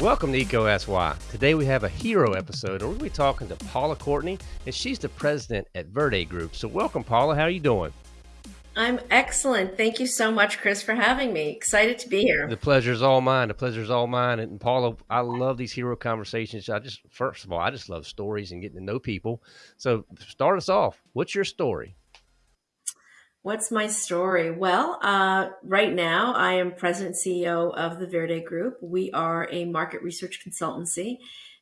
Welcome to EECO Asks Why. Today we have a hero episode, and we're going to be talking to Paula Courtney, and she's the president at Verde Group. So, welcome, Paula. How are you doing? I'm excellent. Thank you so much, Chris, for having me. Excited to be here. The pleasure is all mine. The pleasure is all mine. And Paula, I love these hero conversations. I just, first of all, I just love stories and getting to know people. So, start us off. What's your story? What's my story? Well, uh, right now I am president CEO of the Verde Group. We are a market research consultancy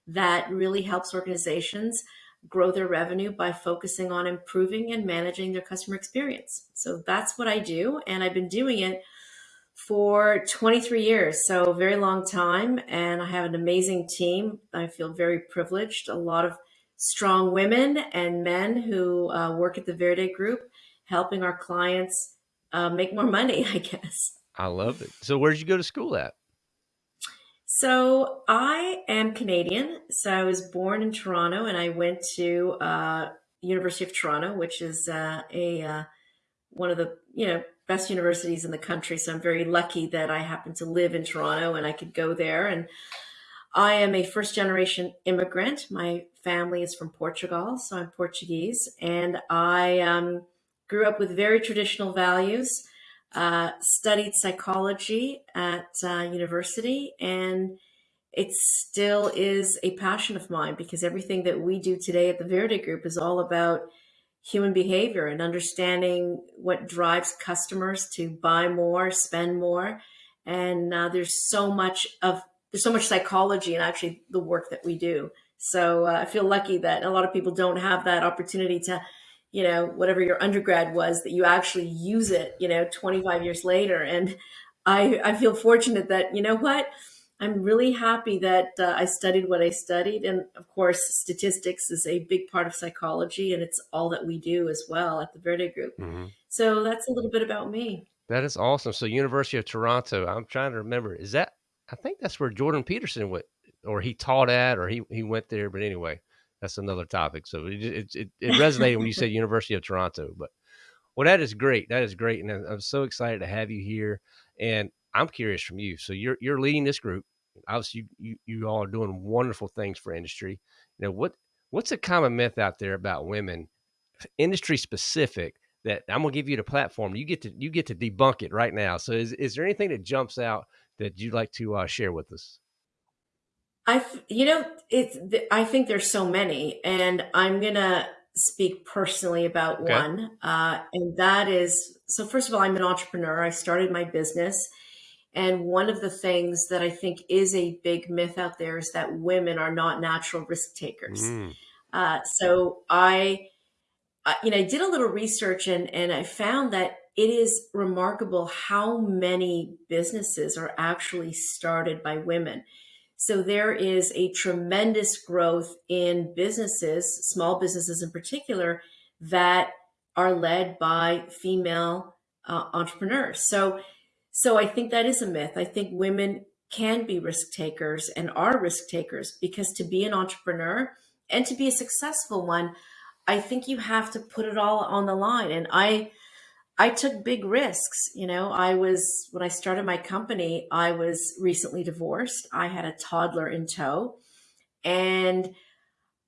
that really helps organizations grow their revenue by focusing on improving and managing their customer experience. So that's what I do. And I've been doing it for 23 years, so very long time. And I have an amazing team. I feel very privileged. A lot of strong women and men who uh, work at the Verde Group helping our clients uh, make more money, I guess. I love it. So, where did you go to school at? So, I am Canadian. So, I was born in Toronto and I went to uh, University of Toronto, which is uh, a uh, one of the you know best universities in the country. So, I'm very lucky that I happen to live in Toronto and I could go there. And I am a first generation immigrant. My family is from Portugal, so I'm Portuguese, and I um, grew up with very traditional values, uh, studied psychology at uh, university, and it still is a passion of mine because everything that we do today at the Verde Group is all about human behavior and understanding what drives customers to buy more, spend more. And uh, there's so much of there's so much psychology in actually the work that we do. So uh, I feel lucky that a lot of people don't have that opportunity to you know, whatever your undergrad was, that you actually use it, you know, 25 years later. And I, I feel fortunate that, you know what, I'm really happy that uh, I studied what I studied. And of course, statistics is a big part of psychology, and it's all that we do as well at the Verde Group. Mm-hmm. So that's a little bit about me. That is awesome. So, University of Toronto, I'm trying to remember, is that, I think that's where Jordan Peterson went, or he taught at, or he, he went there. But anyway, that's another topic. So it it, it, it resonated when you said University of Toronto. But well, that is great. That is great, and I'm so excited to have you here. And I'm curious from you. So you're you're leading this group. Obviously, you you, you all are doing wonderful things for industry. You know what what's a common myth out there about women, industry specific? That I'm gonna give you the platform. You get to you get to debunk it right now. So is is there anything that jumps out that you'd like to uh, share with us? I, you know, it's. I think there's so many, and I'm gonna speak personally about okay. one, uh, and that is. So first of all, I'm an entrepreneur. I started my business, and one of the things that I think is a big myth out there is that women are not natural risk takers. Mm. Uh, so I, I, you know, I did a little research, and and I found that it is remarkable how many businesses are actually started by women. So there is a tremendous growth in businesses, small businesses in particular, that are led by female uh, entrepreneurs. So, so I think that is a myth. I think women can be risk takers and are risk takers because to be an entrepreneur and to be a successful one, I think you have to put it all on the line. And I, I took big risks. You know, I was, when I started my company, I was recently divorced. I had a toddler in tow and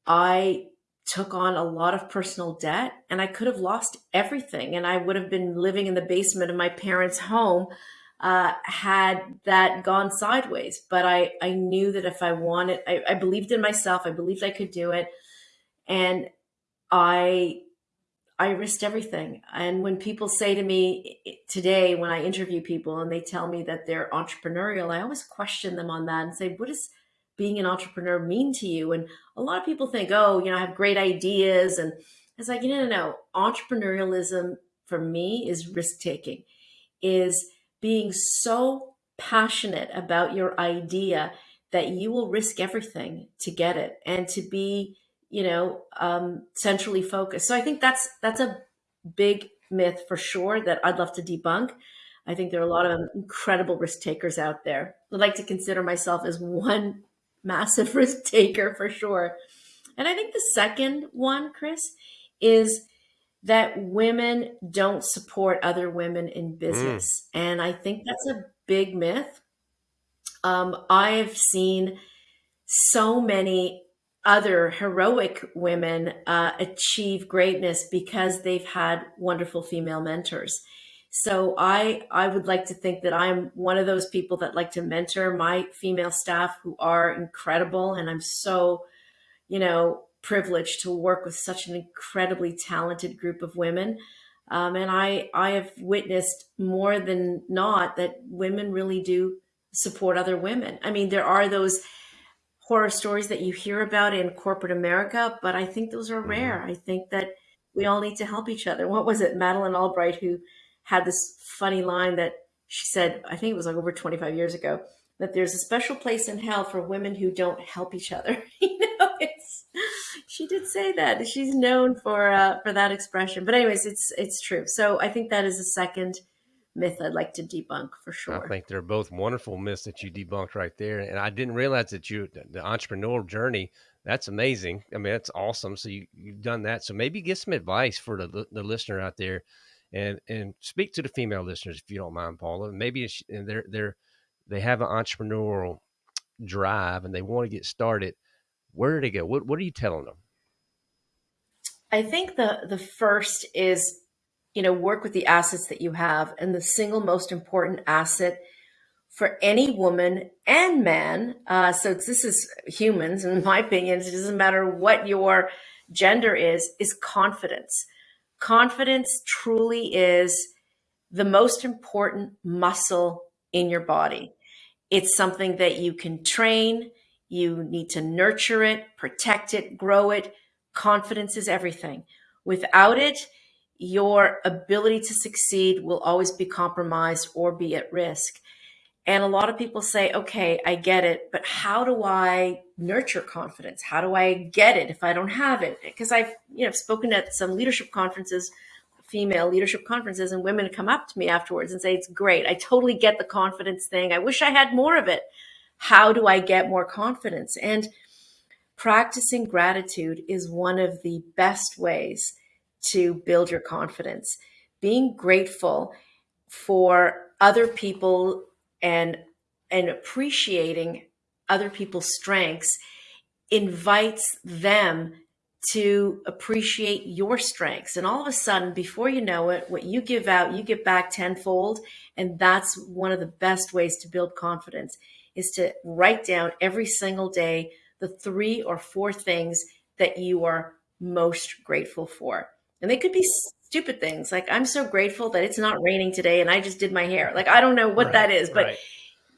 I took on a lot of personal debt and I could have lost everything. And I would have been living in the basement of my parents' home uh, had that gone sideways. But I, I knew that if I wanted, I, I believed in myself, I believed I could do it. And I I risked everything. And when people say to me today, when I interview people and they tell me that they're entrepreneurial, I always question them on that and say, what does being an entrepreneur mean to you? And a lot of people think, oh, you know, I have great ideas. And it's like, no, no, no. Entrepreneurialism for me is risk taking, is being so passionate about your idea that you will risk everything to get it and to be you know, um, centrally focused. So I think that's that's a big myth for sure that I'd love to debunk. I think there are a lot of incredible risk takers out there. I'd like to consider myself as one massive risk taker for sure. And I think the second one, Chris, is that women don't support other women in business. Mm. And I think that's a big myth. Um, I've seen so many other heroic women uh, achieve greatness because they've had wonderful female mentors. So I I would like to think that I'm one of those people that like to mentor my female staff who are incredible, and I'm so, you know, privileged to work with such an incredibly talented group of women. Um, and I I have witnessed more than not that women really do support other women. I mean, there are those horror stories that you hear about in corporate America, but I think those are rare. Mm-hmm. I think that we all need to help each other. What was it, Madeleine Albright, who had this funny line that she said, I think it was like over 25 years ago, that there's a special place in hell for women who don't help each other. you know, it's she did say that. She's known for uh, for that expression. But anyways, it's it's true. So I think that is a second myth I'd like to debunk for sure. I think they're both wonderful myths that you debunked right there. And I didn't realize that you the entrepreneurial journey. That's amazing. I mean, that's awesome. So you you've done that. So maybe get some advice for the the listener out there, and and speak to the female listeners if you don't mind, Paula. Maybe it's, and they're they're they have an entrepreneurial drive and they want to get started. Where do they go? What what are you telling them? I think the the first is you know, work with the assets that you have. And the single most important asset for any woman and man, uh, so this is humans, in my opinion, it doesn't matter what your gender is, is confidence. Confidence truly is the most important muscle in your body. It's something that you can train. You need to nurture it, protect it, grow it. Confidence is everything. Without it, your ability to succeed will always be compromised or be at risk. And a lot of people say, okay, I get it, but how do I nurture confidence? How do I get it if I don't have it? Because I've, you know, spoken at some leadership conferences, female leadership conferences, and women come up to me afterwards and say, it's great. I totally get the confidence thing. I wish I had more of it. How do I get more confidence? And practicing gratitude is one of the best ways to build your confidence. Being grateful for other people and and appreciating other people's strengths invites them to appreciate your strengths. And all of a sudden, before you know it, what you give out, you get back tenfold. And that's one of the best ways to build confidence is to write down every single day the three or four things that you are most grateful for. And they could be stupid things. Like, I'm so grateful that it's not raining today and I just did my hair. Like, I don't know what right, that is, but, right.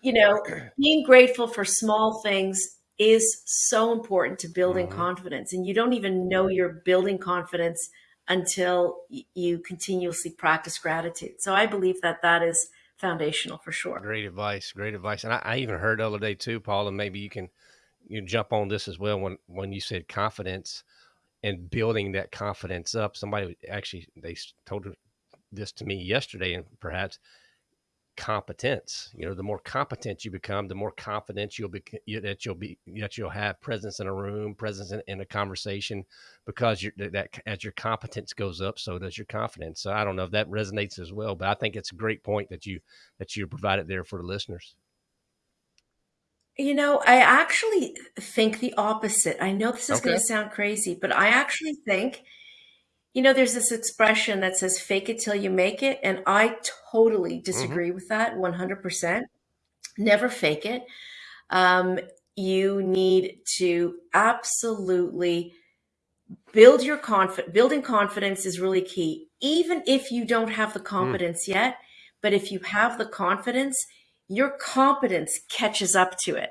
you know, being grateful for small things is so important to building mm-hmm. confidence. And you don't even know you're building confidence until you continuously practice gratitude. So I believe that that is foundational for sure. Great advice. Great advice. And I, I even heard the other day too, Paul, and maybe you can you jump on this as well when when you said confidence and building that confidence up. Somebody actually they told this to me yesterday, and perhaps competence. You know, the more competent you become, the more confident you'll be that you'll be that you'll have presence in a room, presence in, in a conversation, because you that as your competence goes up, so does your confidence. So I don't know if that resonates as well, but I think it's a great point that you that you provided there for the listeners. You know, I actually think the opposite. I know this is going to sound crazy, but I actually think, you know, there's this expression that says fake it till you make it. And I totally hmm disagree with that 100%. Never fake it. Um, you need to absolutely build your confidence. Building confidence is really key, even if you don't have the Mm. confidence yet. But if you have the confidence, your competence catches up to it.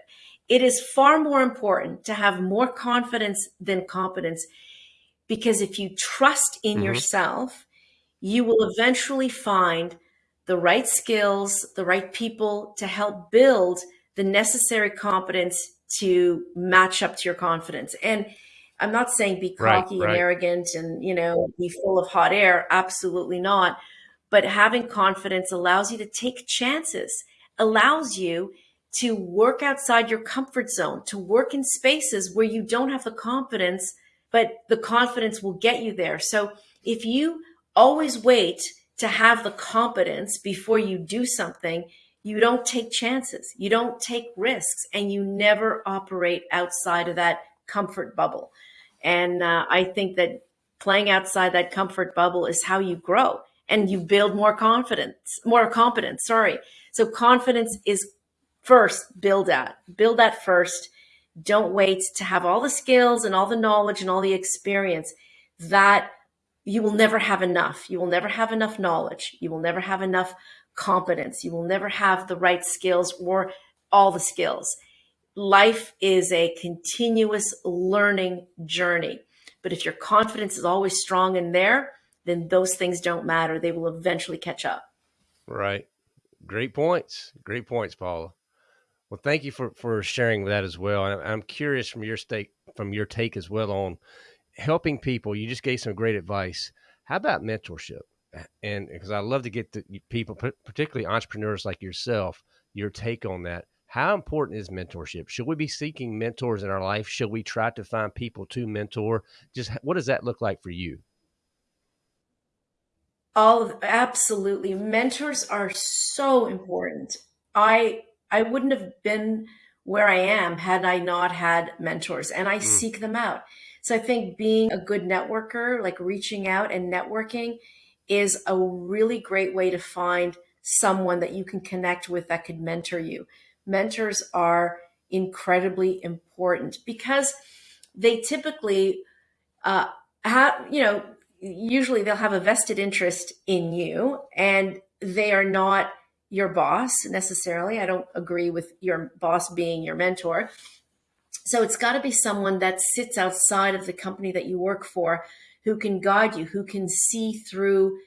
It is far more important to have more confidence than competence because if you trust in mm-hmm. yourself, you will eventually find the right skills, the right people to help build the necessary competence to match up to your confidence. And I'm not saying be cocky right, right. and arrogant and, you know, be full of hot air. Absolutely not. But having confidence allows you to take chances allows you to work outside your comfort zone, to work in spaces where you don't have the confidence, but the confidence will get you there. So if you always wait to have the competence before you do something, you don't take chances, you don't take risks, and you never operate outside of that comfort bubble. And uh, I think that playing outside that comfort bubble is how you grow and you build more confidence, more competence. Sorry. So confidence is first build that, build that first. Don't wait to have all the skills and all the knowledge and all the experience that you will never have enough. You will never have enough knowledge. You will never have enough competence. You will never have the right skills or all the skills. Life is a continuous learning journey. But if your confidence is always strong in there, then those things don't matter. They will eventually catch up. Right. Great points. Great points, Paula. Well, thank you for, for sharing that as well. I'm curious from your stake, from your take as well on helping people. You just gave some great advice. How about mentorship? And because I love to get the people, particularly entrepreneurs like yourself, your take on that. How important is mentorship? Should we be seeking mentors in our life? Should we try to find people to mentor? Just what does that look like for you? All of, absolutely. Mentors are so important. I I wouldn't have been where I am had I not had mentors and I mm. seek them out. So I think being a good networker, like reaching out and networking is a really great way to find someone that you can connect with that could mentor you mentors are incredibly important because they typically uh, have, you know, usually they'll have a vested interest in you and they are not your boss necessarily. I don't agree with your boss being your mentor. So it's got to be someone that sits outside of the company that you work for who can guide you, who can see through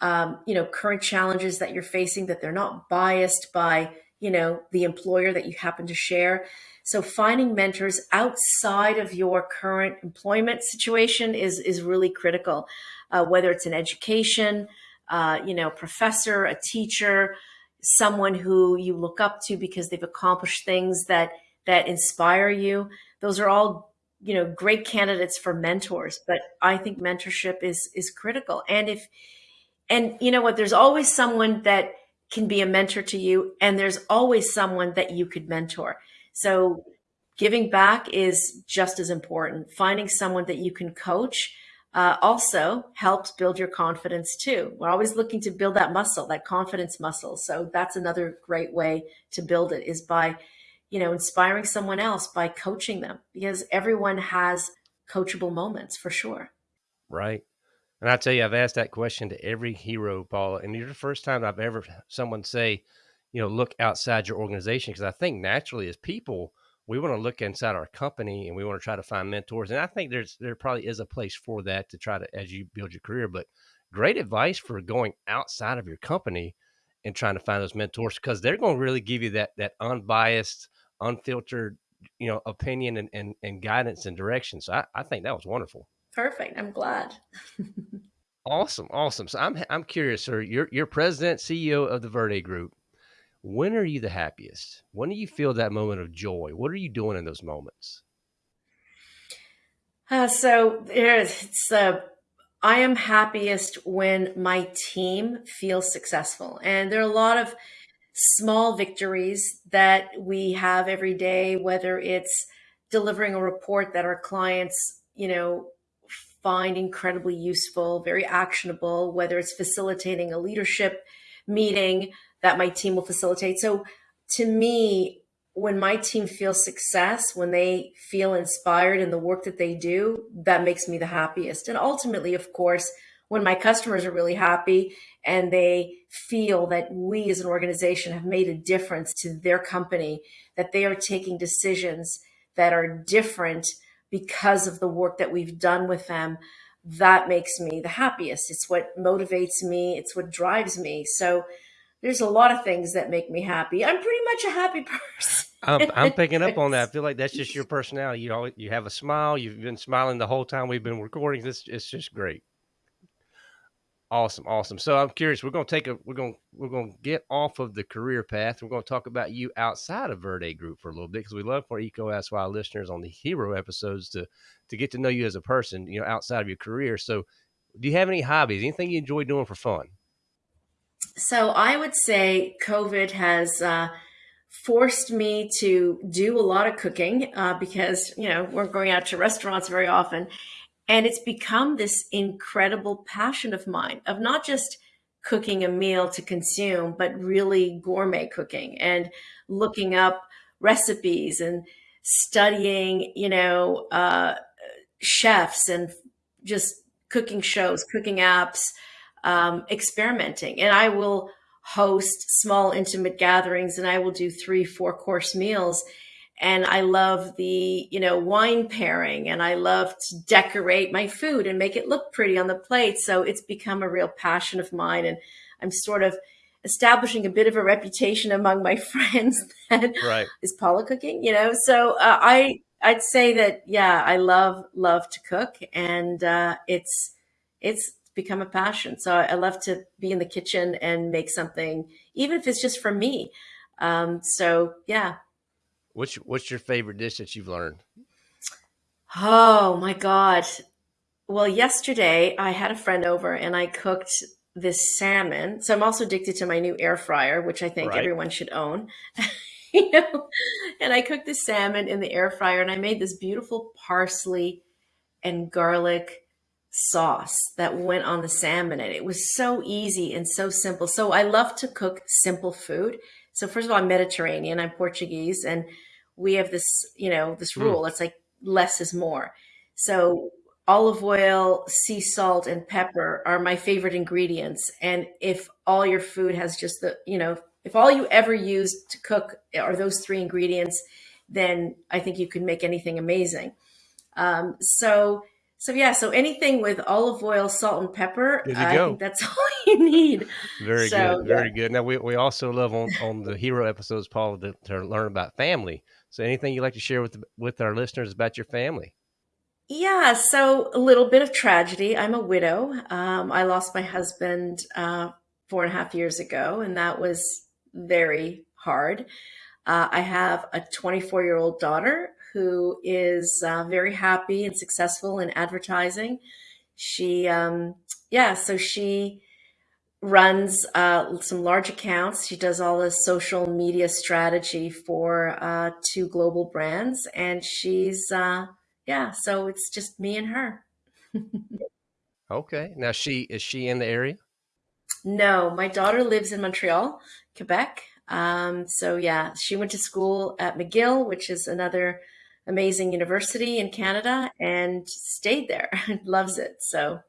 um, you know current challenges that you're facing that they're not biased by you know, the employer that you happen to share. So finding mentors outside of your current employment situation is, is really critical, uh, whether it's an education, uh, you know, professor, a teacher, someone who you look up to because they've accomplished things that, that inspire you. Those are all, you know, great candidates for mentors, but I think mentorship is, is critical. And if, and you know what, there's always someone that, can be a mentor to you and there's always someone that you could mentor. So giving back is just as important. Finding someone that you can coach uh, also helps build your confidence too. We're always looking to build that muscle, that confidence muscle. So that's another great way to build it is by, you know, inspiring someone else by coaching them because everyone has coachable moments for sure. Right. And I tell you, I've asked that question to every hero, Paula, and you're the first time I've ever someone say, you know, look outside your organization because I think naturally as people, we want to look inside our company and we want to try to find mentors. And I think there's there probably is a place for that to try to as you build your career. But great advice for going outside of your company and trying to find those mentors because they're going to really give you that that unbiased, unfiltered, you know, opinion and and, and guidance and direction. So I, I think that was wonderful. Perfect. I'm glad. awesome, awesome. So I'm I'm curious, sir. You're you're president, CEO of the Verde Group. When are you the happiest? When do you feel that moment of joy? What are you doing in those moments? Uh, so it's uh, I am happiest when my team feels successful, and there are a lot of small victories that we have every day. Whether it's delivering a report that our clients, you know, find incredibly useful, very actionable, whether it's facilitating a leadership meeting that my team will facilitate. So to me, when my team feels success, when they feel inspired in the work that they do, that makes me the happiest. And ultimately, of course, when my customers are really happy and they feel that we as an organization have made a difference to their company, that they are taking decisions that are different because of the work that we've done with them, that makes me the happiest. It's what motivates me. It's what drives me. So there's a lot of things that make me happy. I'm pretty much a happy person. I'm, I'm, picking up on that. I feel like that's just your personality. You know, you have a smile. You've been smiling the whole time we've been recording. This it's just great. Awesome, awesome. So I'm curious. We're going to take a. We're gonna We're going to get off of the career path. We're going to talk about you outside of Verde Group for a little bit because we love for EECO Asks Why listeners on the hero episodes to to get to know you as a person. You know, outside of your career. So do you have any hobbies? Anything you enjoy doing for fun? So I would say COVID has uh, forced me to do a lot of cooking uh, because you know we're going out to restaurants very often, and it's become this incredible passion of mine of not just cooking a meal to consume, but really gourmet cooking and looking up recipes and studying, you know, uh, chefs and just cooking shows, cooking apps, um, experimenting. And I will host small, intimate gatherings and I will do three, four course meals. And I love the, you know, wine pairing and I love to decorate my food and make it look pretty on the plate. So it's become a real passion of mine. And I'm sort of establishing a bit of a reputation among my friends that right. is Paula cooking, you know? So uh, I, I'd say that, yeah, I love, love to cook and uh, it's, it's become a passion. So I love to be in the kitchen and make something, even if it's just for me. Um, so yeah. What's, what's your favorite dish that you've learned? Oh my God. Well, yesterday I had a friend over and I cooked this salmon. So I'm also addicted to my new air fryer, which I think right. everyone should own. you know, and I cooked the salmon in the air fryer and I made this beautiful parsley and garlic sauce that went on the salmon and it was so easy and so simple. So I love to cook simple food. So first of all, I'm Mediterranean, I'm Portuguese and we have this, you know, this hmm. rule. Mm. It's like less is more. So olive oil, sea salt, and pepper are my favorite ingredients. And if all your food has just the, you know, if all you ever use to cook are those three ingredients, then I think you can make anything amazing. Um, so, so yeah, so anything with olive oil, salt, and pepper, I go. think that's all you need. Very so, good, very yeah. good. Now we, we also love on, on the hero episodes, Paul, to, to learn about family. So anything you'd like to share with with our listeners about your family? Yeah, so a little bit of tragedy. I'm a widow. Um, I lost my husband uh, four and a half years ago, and that was very hard. Uh, I have a 24 year old daughter who is uh, very happy and successful in advertising. She, um, yeah, so she runs uh, some large accounts. She does all the social media strategy for uh, two global brands, and she's uh, yeah, so it's just me and her. okay. Now she is she in the area? No, my daughter lives in Montreal, Quebec. Um, so yeah, she went to school at McGill, which is another amazing university in Canada, and stayed there. Loves it. So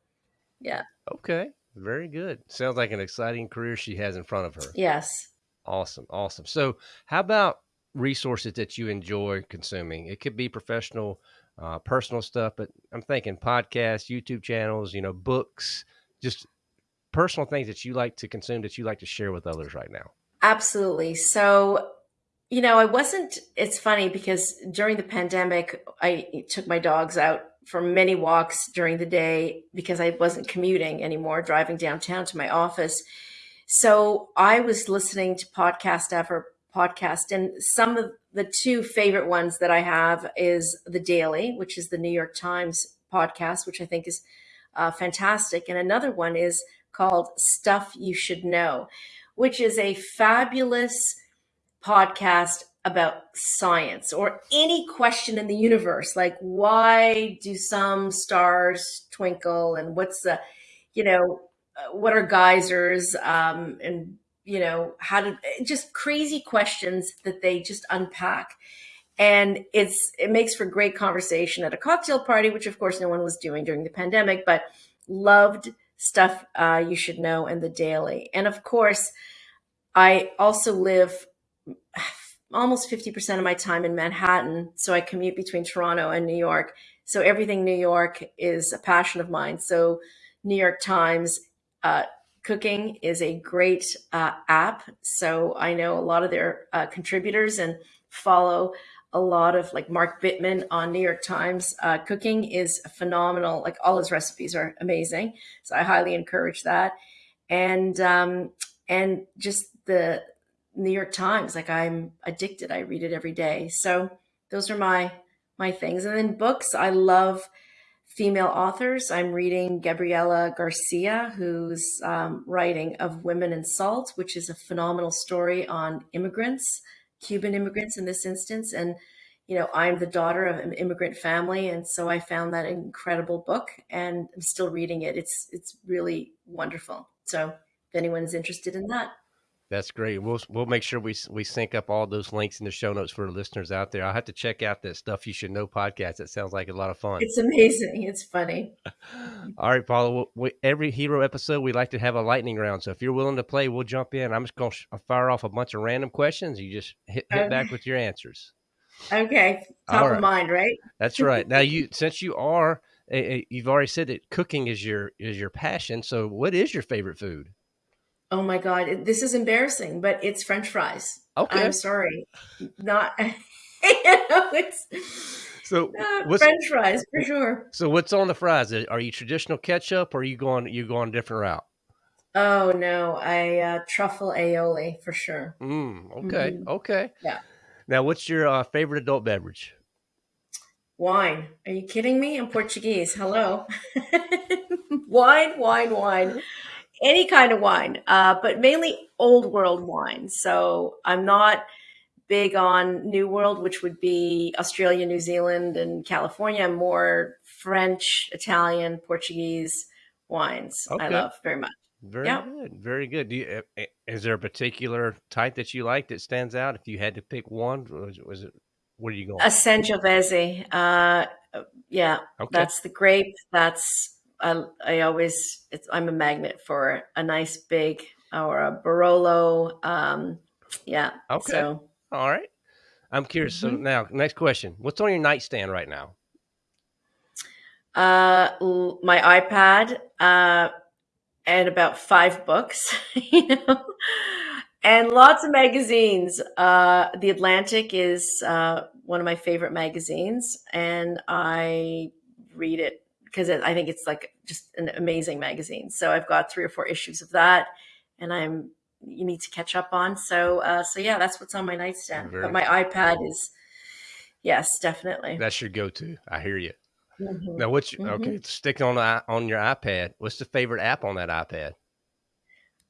yeah. Okay. Very good. Sounds like an exciting career she has in front of her. Yes. Awesome. Awesome. So how about resources that you enjoy consuming? It could be professional uh, personal stuff, but I'm thinking podcasts, YouTube channels, you know, books, just personal things that you like to consume that you like to share with others right now. Absolutely. So, you know, I wasn't, it's funny because during the pandemic, I took my dogs out for many walks during the day because I wasn't commuting anymore, driving downtown to my office. So I was listening to podcast after podcast, and some of the two favorite ones that I have is The Daily, which is the New York Times podcast, which I think is uh, fantastic. And another one is called Stuff You Should Know, which is a fabulous podcast about science or any question in the universe like why do some stars twinkle and what's the you know uh, what are geysers um, and you know, how to just crazy questions that they just unpack. And it's it makes for great conversation at a cocktail party, which of course no one was doing during the pandemic, but loved stuff uh, you should know and the daily. And of course, I also live almost 50% of my time in Manhattan. So I commute between Toronto and New York. So everything New York is a passion of mine. So New York Times, uh, Cooking is a great uh, app. So I know a lot of their uh, contributors and follow a lot of like Mark Bittman on New York Times. Uh, cooking is phenomenal. Like all his recipes are amazing. So I highly encourage that. And, um, and just the New York Times, like I'm addicted. I read it every day. So those are my, my things. And then books, I love female authors. I'm reading Gabriela Garcia, who's um, writing Of Women and Salt, which is a phenomenal story on immigrants, Cuban immigrants in this instance. And, you know, I'm the daughter of an immigrant family. And so I found that incredible book and I'm still reading it. It's, it's really wonderful. So if anyone's interested in that. That's great. We'll we'll make sure we we sync up all those links in the show notes for the listeners out there. I'll have to check out that stuff you should know podcast. It sounds like a lot of fun. It's amazing. It's funny. all right, Paula. We, every hero episode, we like to have a lightning round. So if you're willing to play, we'll jump in. I'm just going to uh, fire off a bunch of random questions. You just hit, hit back with your answers. Okay, top right. of mind, right? That's right. Now you since you are eh, eh, you've already said that cooking is your is your passion. So what is your favorite food? Oh my god, this is embarrassing, but it's French fries. Okay, I'm sorry, not. you know, it's so French fries for sure. So what's on the fries? Are you traditional ketchup, or are you going you going a different route? Oh no, I uh, truffle aioli for sure. Mm, okay, mm-hmm. okay. Yeah. Now, what's your uh, favorite adult beverage? Wine. Are you kidding me? I'm Portuguese. Hello. wine, wine, wine any kind of wine, uh, but mainly old world wine. So I'm not big on New World, which would be Australia, New Zealand, and California. I'm more French, Italian, Portuguese wines. Okay. I love very much. Very good. Very good. Do you, eh, eh, is there a particular type that you like that stands out? If you had to pick one, was, was it? What are you going? A Sangiovese. Uh, yeah, okay. that's the grape. That's I, I always I'm a magnet for a nice big or a Barolo. Um, yeah. Okay. So, All right. I'm curious. Mm-hmm. So now, next question: What's on your nightstand right now? Uh, my iPad, uh, and about five books, you know, and lots of magazines. Uh, the Atlantic is uh, one of my favorite magazines, and I read it because I think it's like just an amazing magazine. So I've got three or four issues of that, and I'm you need to catch up on. So uh, so yeah, that's what's on my nightstand. Very but my iPad is yes, definitely. That's your go-to. I hear you. Mm-hmm. Now, what's mm-hmm. okay? Stick on the, on your iPad. What's the favorite app on that iPad?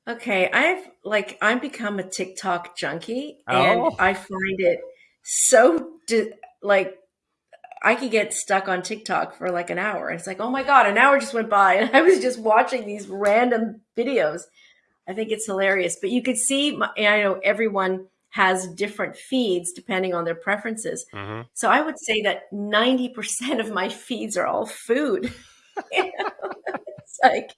Okay, I've like I'm become a TikTok junkie, and oh. I find it so like I could get stuck on TikTok for like an hour. It's like, oh my God, an hour just went by and I was just watching these random videos. I think it's hilarious. But you could see, my, I know everyone has different feeds depending on their preferences. Mm-hmm. So I would say that 90% of my feeds are all food. it's like,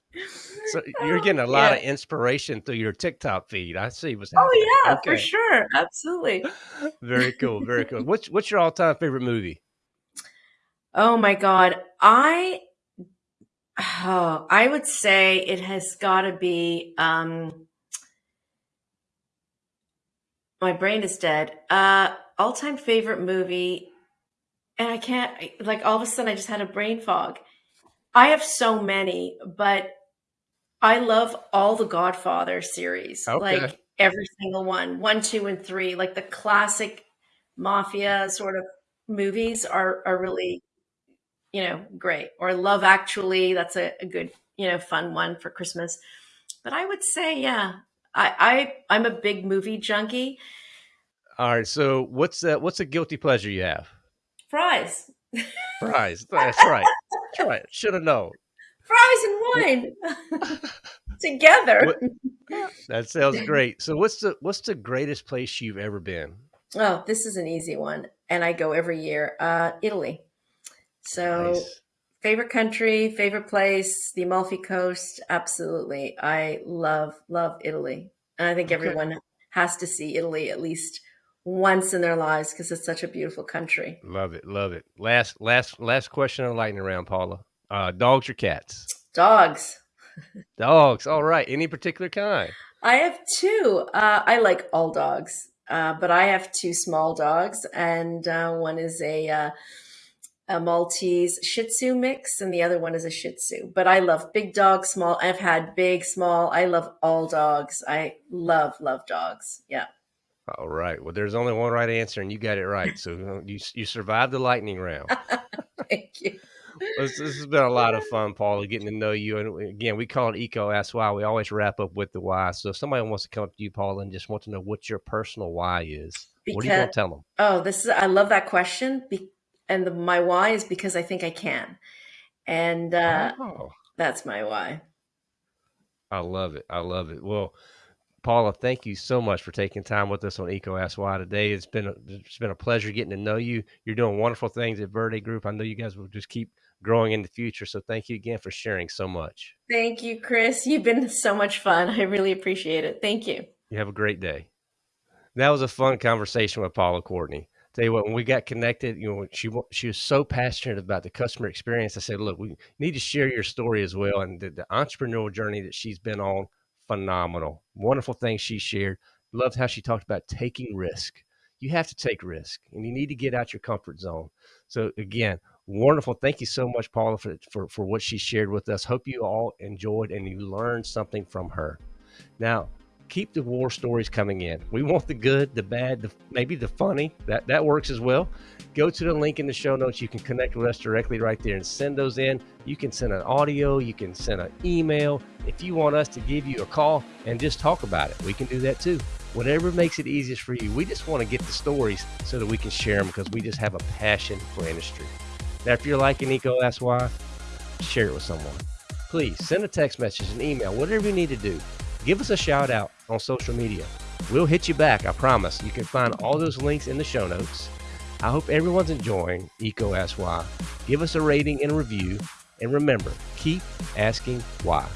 so you're getting a lot yeah. of inspiration through your TikTok feed. I see what's oh, happening. Oh yeah, okay. for sure. Absolutely. very cool. Very cool. What's, what's your all time favorite movie? Oh my God. I, oh, I would say it has got to be, um, my brain is dead. Uh, all time favorite movie. And I can't, like, all of a sudden I just had a brain fog. I have so many, but I love all the Godfather series. Okay. Like every single one, one, two, and three, like the classic mafia sort of movies are, are really you know, great. Or Love Actually, that's a, a good, you know, fun one for Christmas. But I would say, yeah, I, I I'm a big movie junkie. All right. So what's that? What's a guilty pleasure you have? Fries. Fries. That's right. That's right. Should have known. Fries and wine together. What, that sounds great. So what's the what's the greatest place you've ever been? Oh, this is an easy one, and I go every year. Uh, Italy. So, nice. favorite country, favorite place, the Amalfi Coast. Absolutely. I love, love Italy. And I think okay. everyone has to see Italy at least once in their lives because it's such a beautiful country. Love it. Love it. Last, last, last question on lightning round, Paula. Uh, dogs or cats? Dogs. dogs. All right. Any particular kind? I have two. Uh, I like all dogs, uh, but I have two small dogs, and uh, one is a uh, a Maltese Shih Tzu mix, and the other one is a Shih Tzu. But I love big dogs, small. I've had big, small. I love all dogs. I love, love dogs. Yeah. All right. Well, there's only one right answer, and you got it right. So uh, you you survived the lightning round. Thank you. this, this, has been a lot of fun, Paula, getting to know you. And again, we call it EECO Ask Why. We always wrap up with the why. So if somebody wants to come up to you, Paula, and just want to know what your personal why is, because, what are you going to tell them? Oh, this is, I love that question. And the, my why is because I think I can. And uh, oh. that's my why. I love it. I love it. Well, Paula, thank you so much for taking time with us on EECO Ask Why today. It's been a, it's been a pleasure getting to know you. You're doing wonderful things at Verde Group. I know you guys will just keep growing in the future. So thank you again for sharing so much. Thank you, Chris. You've been so much fun. I really appreciate it. Thank you. You have a great day. That was a fun conversation with Paula Courtney. Tell you what, when we got connected, you know, she she was so passionate about the customer experience. I said, look, we need to share your story as well and the, the entrepreneurial journey that she's been on phenomenal. Wonderful things she shared. Loved how she talked about taking risk. You have to take risk and you need to get out your comfort zone. So again, wonderful. Thank you so much, Paula, for, for, for what she shared with us. Hope you all enjoyed and you learned something from her. Now, keep the war stories coming in. We want the good, the bad, the, maybe the funny. That that works as well. Go to the link in the show notes. You can connect with us directly right there and send those in. You can send an audio, you can send an email. If you want us to give you a call and just talk about it, we can do that too. Whatever makes it easiest for you. We just want to get the stories so that we can share them because we just have a passion for industry. Now, if you're liking EECO Ask Why, share it with someone. Please send a text message, an email, whatever you need to do give us a shout out on social media. We'll hit you back, I promise. You can find all those links in the show notes. I hope everyone's enjoying EECO Ask Why. Give us a rating and review. And remember, keep asking why.